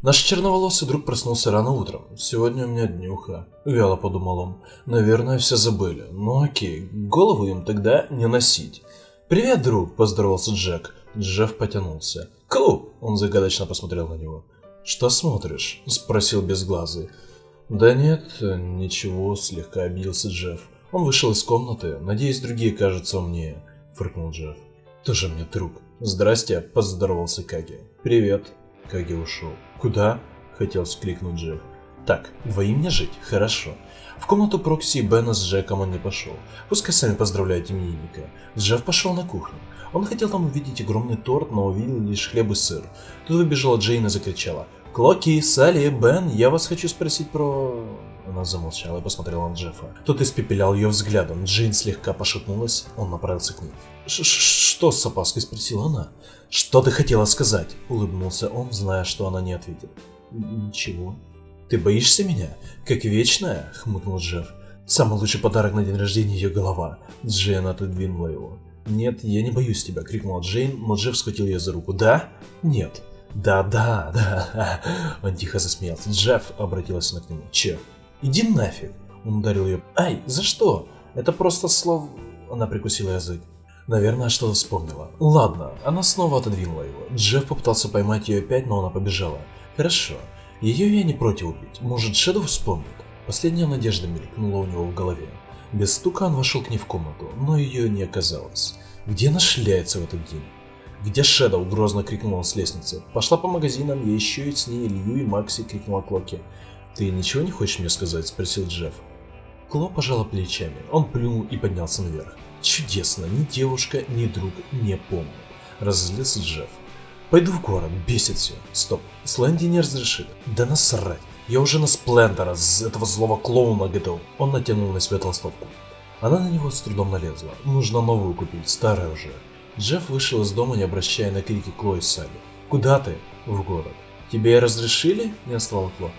Наш черноволосый друг проснулся рано утром. Сегодня у меня днюха. Вяло подумал он. Наверное, все забыли. Ну окей, голову им тогда не носить. «Привет, друг!» – поздоровался Джек. Джефф потянулся. «Ку!» – он загадочно посмотрел на него. «Что смотришь?» – спросил безглазый. «Да нет, ничего», – слегка обиделся Джефф. Он вышел из комнаты. «Надеюсь, другие кажутся умнее», – фыркнул Джефф. «Тоже мне друг». «Здрасте», – поздоровался Каги. «Привет». Каги ушел. «Куда?» – хотел вскрикнуть Джефф. «Так, двоим не жить, хорошо». В комнату Прокси Бена с Джеком он не пошел. Пускай сами поздравляют именинника. Джефф пошел на кухню. Он хотел там увидеть огромный торт, но увидел лишь хлеб и сыр. Тут выбежала Джейн и закричала. «Клоки, Салли, Бен, я вас хочу спросить про...» Она замолчала и посмотрела на Джеффа. Тот испепелял ее взглядом. Джейн слегка пошатнулась, он направился к ней. «Что с опаской?» – спросила она. «Что ты хотела сказать?» – улыбнулся он, зная, что она не ответит. «Ничего». «Ты боишься меня? Как вечная?» – хмыкнул Джефф. «Самый лучший подарок на день рождения ее голова». Джейн отодвинула его. «Нет, я не боюсь тебя», – крикнула Джейн, но Джефф схватил ее за руку. «Да? Нет». «Да, да, да». Он тихо засмеялся. «Джефф», – обратилась она к нему. «Че?» «Иди нафиг!» Он ударил ее. «Ай, за что? Это просто слов...» Она прикусила язык. Наверное, что-то вспомнила. Ладно, она снова отодвинула его. Джефф попытался поймать ее опять, но она побежала. Хорошо. Ее я не против убить. Может, Шэдоу вспомнит? Последняя надежда мелькнула у него в голове. Без стука он вошел к ней в комнату, но ее не оказалось. Где она шляется в этот день? «Где Шэдоу?» – грозно крикнул он с лестницы. «Пошла по магазинам, я еще и с ней Илью и Макси!» – крикнула Клоки. «Ты ничего не хочешь мне сказать?» – спросил Джефф. Кло пожала плечами. Он плюнул и поднялся наверх. «Чудесно! Ни девушка, ни друг не помнят!» – разозлился Джефф. «Пойду в город, бесит все. Стоп, Слэнди не разрешит. Да насрать! Я уже на Сплендера, с этого злого клоуна готов!» Он натянул на себя толстовку. Она на него с трудом налезла. Нужно новую купить, старая уже. Джефф вышел из дома, не обращая на крики Кло и Салли. «Куда ты?» «В город». «Тебе разрешили?» – не ослал Кло.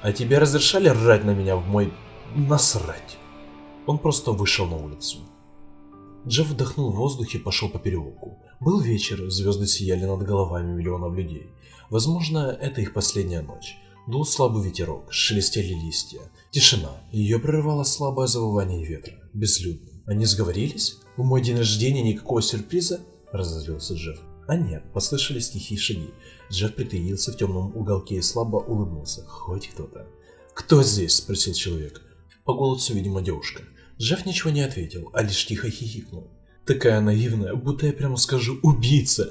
А тебе разрешали рать на меня в мой... насрать? Он просто вышел на улицу. Джефф вдохнул воздух и пошел по переулку. Был вечер, звезды сияли над головами миллионов людей. Возможно, это их последняя ночь. Дул слабый ветерок, шелестели листья. Тишина. Ее прерывало слабое завывание ветра. Безлюдно. Они сговорились? В мой день рождения никакого сюрприза? Разозлился Джефф. А нет, послышались тихие шаги. Джефф притаился в темном уголке и слабо улыбнулся. Хоть кто-то. «Кто здесь?» – спросил человек. По голосу, видимо, девушка. Джефф ничего не ответил, а лишь тихо хихикнул. Такая наивная, будто я прямо скажу «убийца».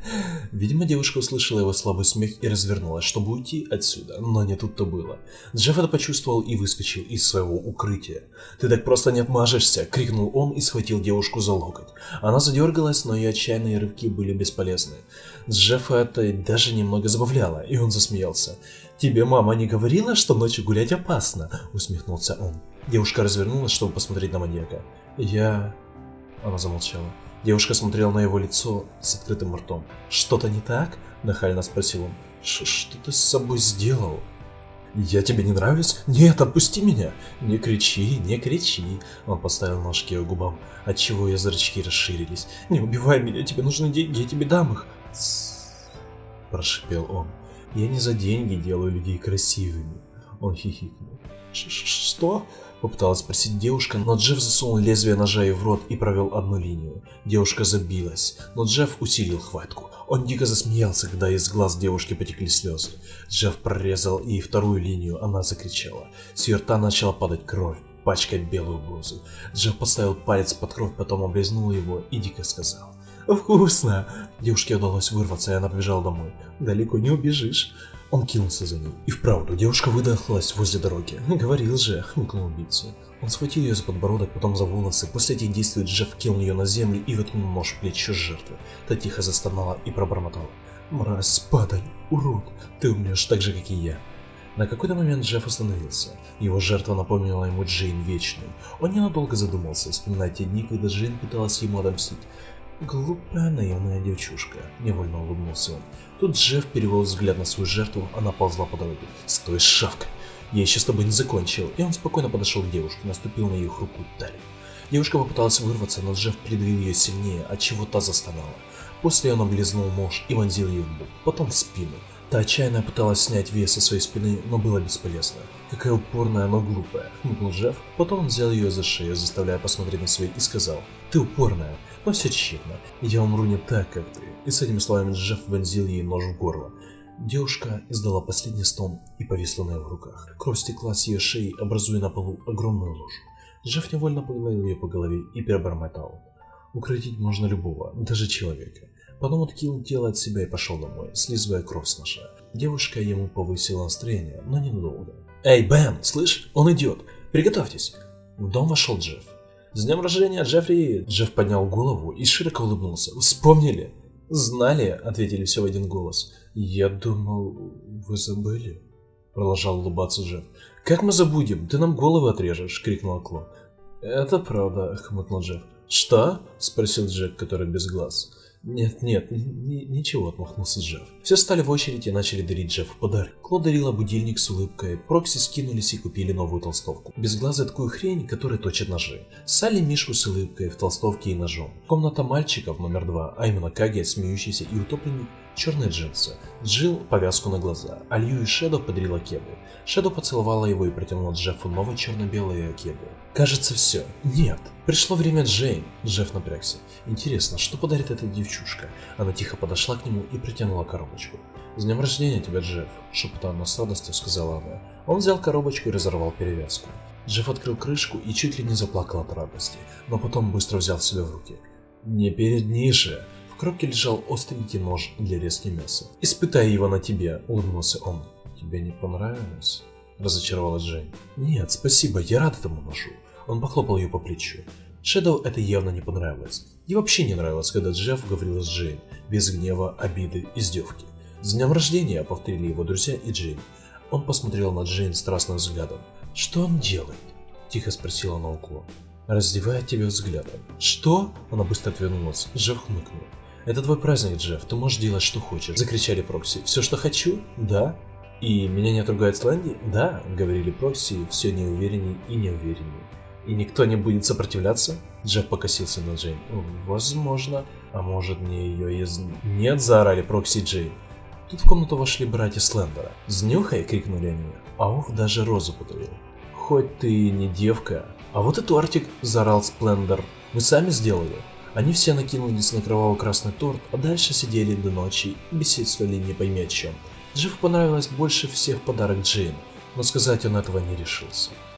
Видимо, девушка услышала его слабый смех и развернулась, чтобы уйти отсюда, но не тут-то было. Джефф это почувствовал и выскочил из своего укрытия. «Ты так просто не отмажешься!» — крикнул он и схватил девушку за локоть. Она задергалась, но ее отчаянные рывки были бесполезны. Джеффа это даже немного забавляло, и он засмеялся. «Тебе мама не говорила, что ночью гулять опасно?» — усмехнулся он. Девушка развернулась, чтобы посмотреть на маньяка. «Я...» Она замолчала. Девушка смотрела на его лицо с открытым ртом. «Что-то не так?» – нахально спросил он. «Что ты с собой сделал?» «Я тебе не нравлюсь? Нет, отпусти меня!» «Не кричи, не кричи!» Он поставил ножки ее губам, отчего ее зрачки расширились. «Не убивай меня, тебе нужны деньги, я тебе дам их!» прошипел он. «Я не за деньги делаю людей красивыми!» Он хихикнул. «Что?» Попыталась спросить девушка, но Джефф засунул лезвие ножа ей в рот и провел одну линию. Девушка забилась, но Джефф усилил хватку. Он дико засмеялся, когда из глаз девушки потекли слезы. Джефф прорезал ей вторую линию, она закричала. С ее рта начала падать кровь, пачкать белую блузу. Джефф поставил палец под кровь, потом облизнул его и дико сказал. «Вкусно!» Девушке удалось вырваться, и она побежала домой. «Далеко не убежишь!» Он кинулся за ней. И вправду, девушка выдохлась возле дороги. «Говорил же», — хмыкнул убийца. Он схватил ее за подбородок, потом за волосы. После этих действий Джефф кинул ее на землю и воткнул нож в плечо жертвы. Та тихо застонала и пробормотала. «Мразь, падаль, урод, ты умрешь так же, как и я». На какой-то момент Джефф остановился. Его жертва напомнила ему Джейн Вечную. Он ненадолго задумался, вспоминая те дни, когда Джейн пыталась ему отомстить. «Глупая наивная девчушка», — невольно улыбнулся он. Тут Джефф перевел взгляд на свою жертву, она ползла по дороге. «Стой, шавка! Я еще с тобой не закончил!» И он спокойно подошел к девушке, наступил на ее хрупкую талию. Девушка попыталась вырваться, но Джефф придавил ее сильнее, отчего та застонала. После он облизнул нож и вонзил ее в бок, потом в спину. Та отчаянно пыталась снять вес со своей спины, но было бесполезно. Какая упорная, но глупая, хмыкнул Джефф. Потом он взял ее за шею, заставляя посмотреть на свои, и сказал, «Ты упорная, но все тщетно. Я умру не так, как ты». И с этими словами Джефф вонзил ей нож в горло. Девушка издала последний стон и повисла на его руках. Кровь стекла с ее шеи, образуя на полу огромную лужу. Джефф невольно погладил ее по голове и перебормотал. Укротить можно любого, даже человека. Потом откинул тело от себя и пошел домой, слизывая кровь с ножа. Девушка ему повысила настроение, но ненадолго. «Эй, Бен, слышь, он идет! Приготовьтесь!» В дом вошел Джефф. «С днем рождения, Джеффри!» Джефф поднял голову и широко улыбнулся. «Вспомнили?» «Знали», — ответили все в один голос. «Я думал, вы забыли?» Продолжал улыбаться Джефф. «Как мы забудем? Ты нам головы отрежешь!» — крикнула Кло. «Это правда», — хмыкнул Джефф. «Что?» — спросил Джек, который без глаз. «Нет, нет, ничего», — отмахнулся Джефф. Все стали в очередь и начали дарить Джеффу подарок. Кло дарила будильник с улыбкой, Прокси скинулись и купили новую толстовку. Безглазая такую хрень, которая точит ножи. Салли Мишку с улыбкой в толстовке и ножом. Комната мальчиков номер два, а именно Каги, смеющийся и утопленник, черные джинсы. Джилл повязку на глаза, а Лью и Шэдо подарила кеды. Шэдо поцеловала его и протянула Джеффу новые черно-белые кеды. Кажется, все. Нет. Пришло время Джейн. Джефф напрягся. Интересно, что подарит эта девчушка? Она тихо подошла к нему и протянула коробочку. «С днем рождения тебя, Джефф!» – шепотом с радостью сказала она. Он взял коробочку и разорвал перевязку. Джефф открыл крышку и чуть ли не заплакал от радости, но потом быстро взял себя в руки. «Не передни же!» Коробке лежал остренький нож для резки мяса. «Испытай его на тебе!» – улыбнулся он. «Тебе не понравилось?» – разочаровалась Джейн. «Нет, спасибо, я рад этому ножу. Он похлопал ее по плечу. Шэдоу это явно не понравилось. И вообще не нравилось, когда Джефф говорил с Джейн, без гнева, обиды, издевки. «С днем рождения!» — повторили его друзья и Джейн. Он посмотрел на Джейн страстным взглядом. «Что он делает?» — тихо спросила она уклон. Раздевая тебя взглядом. «Что?» — она быстро отвернулась. Джефф хмыкнул. «Это твой праздник, Джефф, ты можешь делать, что хочешь», — закричали Прокси. «Все, что хочу?» «Да». «И меня не отругает Сланди?» «Да», — говорили Прокси, все неувереннее и неувереннее. И никто не будет сопротивляться? Джефф покосился на Джейн. Возможно. А может мне ее из... Нет, заорали Прокси Джейн. Тут в комнату вошли братья Слендера. «Знюхай!» — крикнули они. А ух, даже розу подарил. «Хоть ты и не девка». «А вот и тортик!» — заорал Сплендер. «Мы сами сделали». Они все накинулись на кроваво-красный торт, а дальше сидели до ночи и беседовали не пойми о чем. Джеффу понравилось больше всех подарок Джейн, но сказать он этого не решился.